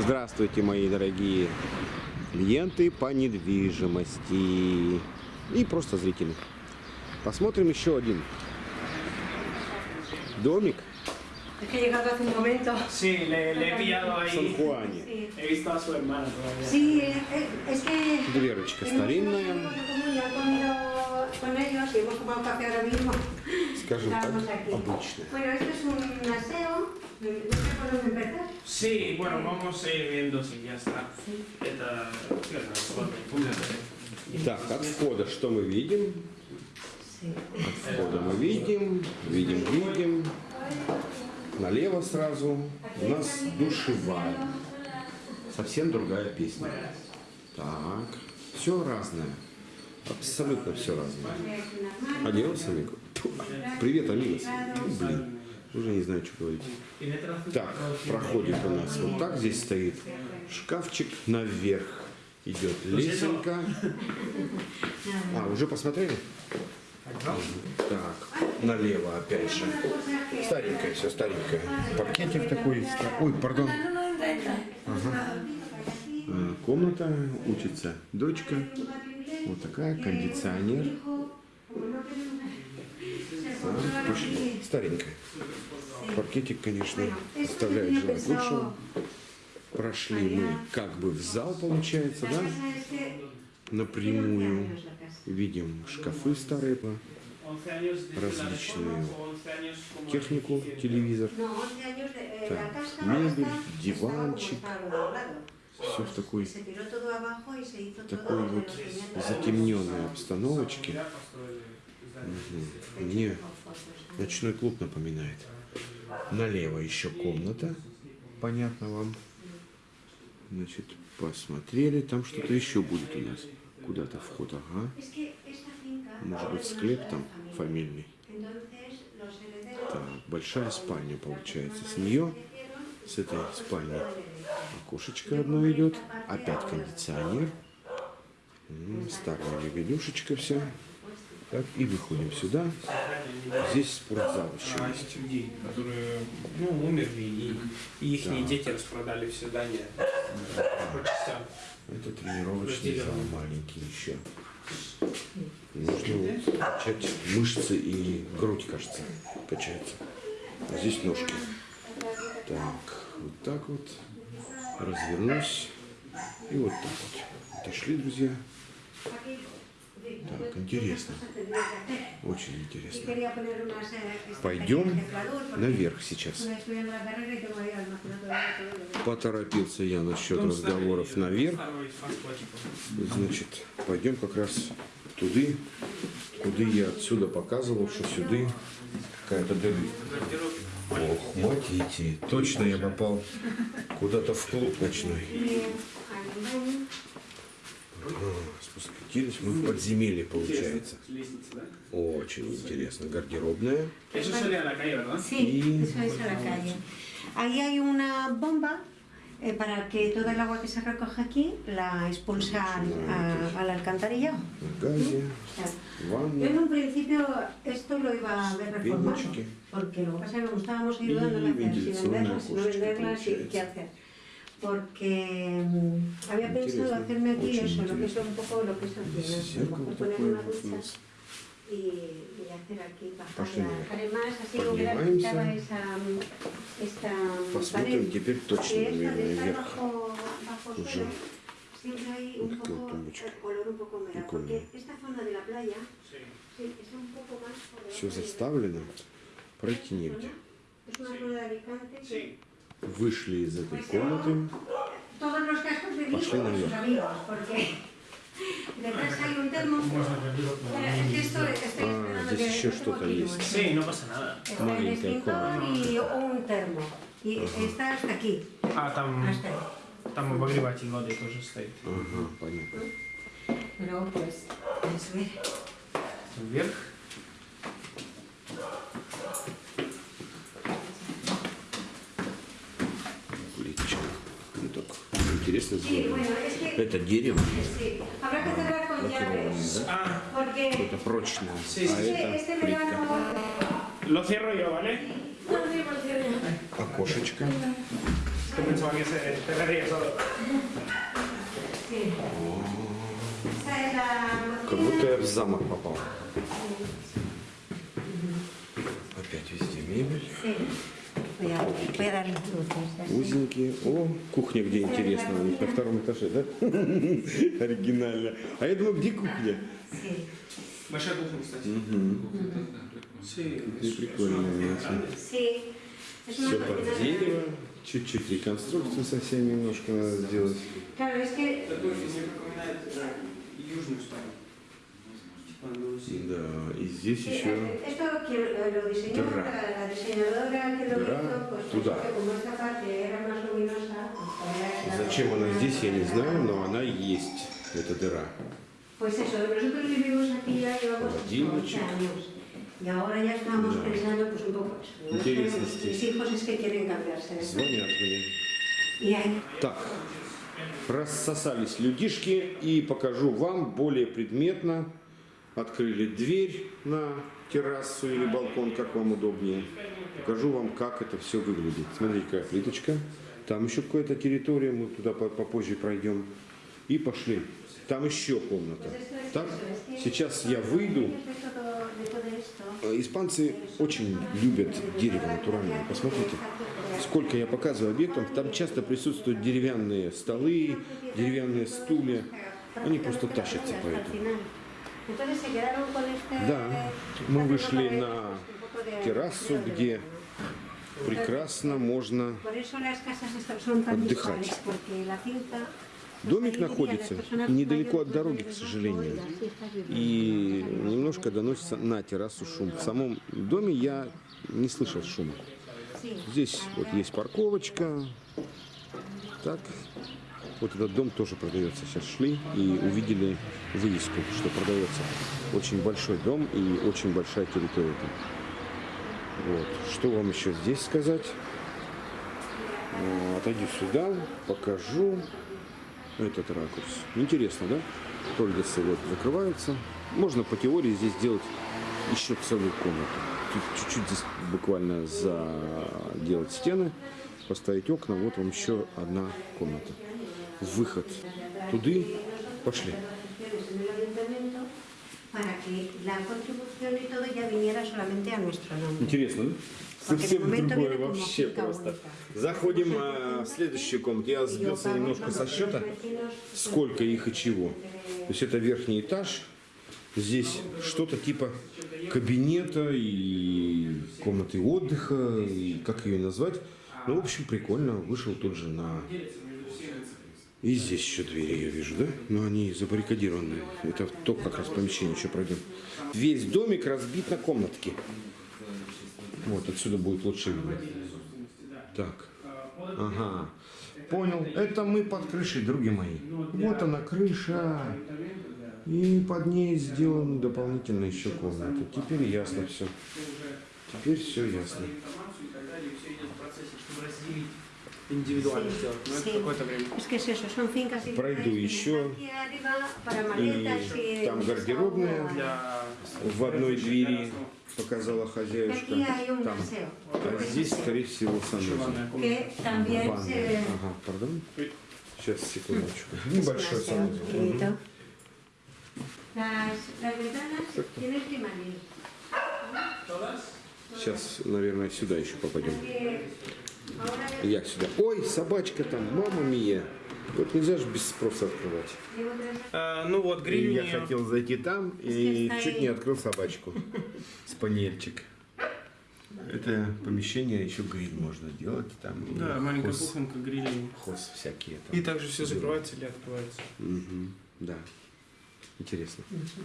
Здравствуйте, мои дорогие клиенты по недвижимости и просто зрители. Посмотрим еще один домик. Sí, le, le he pillado в ahí. Сан-Хуане. Sí, He visto a su hermana todavía. Sí, eh, es que. Дверочка старинная, скажем так, обычная. Bueno, esto es un aseo. Empezar. Sí, bueno, vamos a ir viendo si ya está. Это claro, вот, Так, от входа что мы видим? Sí. От входа мы видим, видим, видим. Налево сразу у нас душевая. Совсем другая песня. Так, все разное. Абсолютно все разное. Адиос, амиго. Привет, амигос. Тьфу, Блин, уже не знаю, что говорить. Так, проходит у нас вот так. Здесь стоит шкафчик. Наверх идет лесенка. А, уже посмотрели? Так, налево опять же. Старенькое все, старенькое. Паркетик такой. Ой, пардон. Ага. А, Комната, учится дочка. Вот такая, кондиционер. Так, пошли. Старенькая. Паркетик, конечно, оставляет желать лучшего. Прошли мы как бы в зал, получается, да? Напрямую. Видим шкафы старые, по 11 años de Различную o 11 años como технику, телевизор. No, 11 años de, eh, Так, casa мебель, диванчик. Все в такой, такой вот затемненной обстановочке. Здание. Мне ночной клуб напоминает. Налево еще комната. Понятно вам. Значит, посмотрели. Там что-то еще будет у нас. Куда-то вход, ага. Может быть, склеп там фамильный. Так, большая спальня получается. С нее, с этой спальни, окошечко одно идет. Опять кондиционер. Старая мебелюшечка вся. Так, и выходим сюда. Здесь спортзал еще есть. людей, которые ну, умерли, и, и их дети распродали все здания частям. Это тренировочный зал маленький еще. Нужно качать мышцы и грудь, кажется, качается. А здесь ножки. Так, вот так вот. Развернусь. И вот так вот. Отошли, друзья. Так, интересно. Очень интересно. Пойдем наверх сейчас. Поторопился я насчет разговоров старый, наверх. Значит, пойдем как раз туды, куда я отсюда показывал, что сюда какая-то дыры. Ох, матите, точно я попал куда-то в клуб ночной. Спустились мы в подземелье, получается. Лестница, да? Очень интересно. Гардеробная. Eso salía a la calle, ¿verdad? Sí, Y- eso es a la calle. Ahí hay una bomba eh, para que todo el agua que se recoge aquí la expulsa al- a, al alcantarillado. На газе, O sea, Yo ванна. en un principio esto lo iba a ver reformado, Ступенечки. porque lo que pasa es que como estábamos ayudando Y a hacer, si ventilación venderlas, si no acústica, venderlas, y получается. qué hacer. Porque mm, había pensado Интересно, hacerme aquí очень eso, lo que es интересно. un poco lo que es aquí, ¿no? a lo Зеркало mejor poner такое una вот у ducha нас. y, y hacer aquí, bajar Пошли la- наверх. Además, así hubiera Поднимаемся. quitado esa, esta Посмотрим pared. теперь точно, Que esto de наверное, estar вверх. bajo, bajo Уже. suelo, siempre hay un Какая poco тумбочка. el color un poco húmedo, Прикольная. porque esta zona de la playa Sí. sí, es un poco más por debajo Все de- заставлено. Пройти негде. Es una zona de Alicante. Sí. Вышли из этой комнаты. Пошли наверх. Ah, esperando здесь еще что-то есть. Маленькая aquí, А там, там обогреватель воды тоже стоит. Ага, понятно. Вверх. Плиточка. Ну так, интересно сделано. Это дерево, лакированное, да? Ah, Это прочное, а это плитка. Окошечко. Se Как будто я в замок попал. Опять везде мебель. Узенькие. О, кухня где интересно. У них на втором этаже, да? Оригинально. А я думаю, где кухня? Большая кухня, кстати. Ну, прикольно. Все под дерево. Чуть-чуть реконструкцию совсем немножко надо сделать. Такой напоминает э, южную сторону. Да, и здесь Sí, еще eh, туда. Зачем она здесь, я не знаю, но она есть. Это дыра. Холодильничек. 11 años. Y ahora ya estamos pensando pues un poco eso. ¿no? Интересности. Mis hijos es que quieren cambiarse. Звонят мне. Так, рассосались людишки и покажу вам более предметно. Открыли дверь на террасу или балкон, как вам удобнее. Покажу вам, как это все выглядит. Смотрите, какая плиточка. Там еще какая-то территория, мы туда по- попозже пройдем. И пошли. Там еще комната. Так, сейчас я выйду. Испанцы очень любят дерево натуральное. Посмотрите, сколько я показываю объектов, там часто присутствуют деревянные столы, деревянные стулья. Они просто тащатся по этому. Entonces se quedaron con este Да, мы вышли на террасу, где прекрасно можно... Отдыхать. Домик находится недалеко от дороги, к сожалению. И немножко доносится на террасу шум. В самом доме я не слышал шума. Здесь вот есть парковочка. Так. Вот этот дом тоже продается. Сейчас шли и увидели вывеску, что продается. Очень большой дом и очень большая территория. Вот. Что вам еще здесь сказать? Э, Отойду сюда, покажу этот ракурс. Интересно, да? Тольдесы вот закрываются. Можно по теории здесь сделать еще целую комнату. Чуть-чуть здесь буквально заделать стены, поставить окна. Вот вам еще одна комната. Выход. Туды пошли. Интересно, да? Совсем другое вообще просто. Заходим э, в следующую комнату. Я сбился немножко со счета. сколько их и чего. То есть это верхний этаж. Здесь что-то типа кабинета и комнаты отдыха, и как ее назвать. Ну, в общем, прикольно. Вышел тут же на... И здесь еще двери я вижу, да? Но они забаррикадированные. Это то как раз помещение, еще пройдем. Весь домик разбит на комнатки. Вот, отсюда будет лучше видно. Так. Ага. Понял. Это мы под крышей, други мои. Вот она крыша. И под ней сделаны дополнительно еще комнаты. Теперь ясно все. Теперь все ясно. информацию и так далее, все идет в процессе, чтобы разделить индивидуально сделать. Но это какое-то время. Es que es eso, son fincas y Пройду еще. И там гардеробная. Для В одной двери показала хозяюшка. Там. А здесь, скорее всего, санузел. ванная. Ага, пардон. Сейчас, секундочку. Небольшой санузел. Las ventanas tienen climanín. Сейчас, наверное, сюда еще попадем. Я сюда. Ой, собачка там, мама мия. Вот нельзя же без спроса открывать. Э, ну вот, гриль я хотел зайти там и чуть не открыл собачку. Спаниельчик. Это помещение, еще гриль можно делать. Там Да, маленькая хоз- кухонка, гриль. хоз всякие там. И также все закрывается или открывается. Мгм, Да. Интересно. Eso,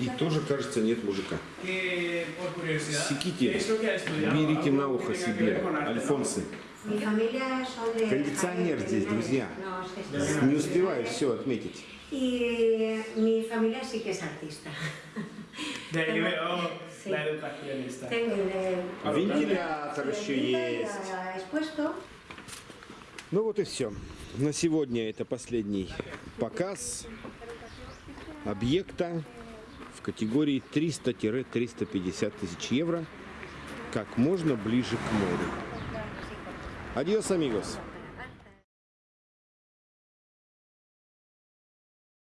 И тоже, кажется, нет мужика. Секите, берите на ухо себе, альфонсы. Кондиционер здесь, друзья. Не успеваю все отметить. Y mi familia sí que es artista. De ahí veo Sí. la educación esta. Tengo el... Вентилятор еще есть. Ну вот и все. На сегодня это последний показ объекта в категории 300-350 тысяч евро как можно ближе к морю. Adiós, amigos.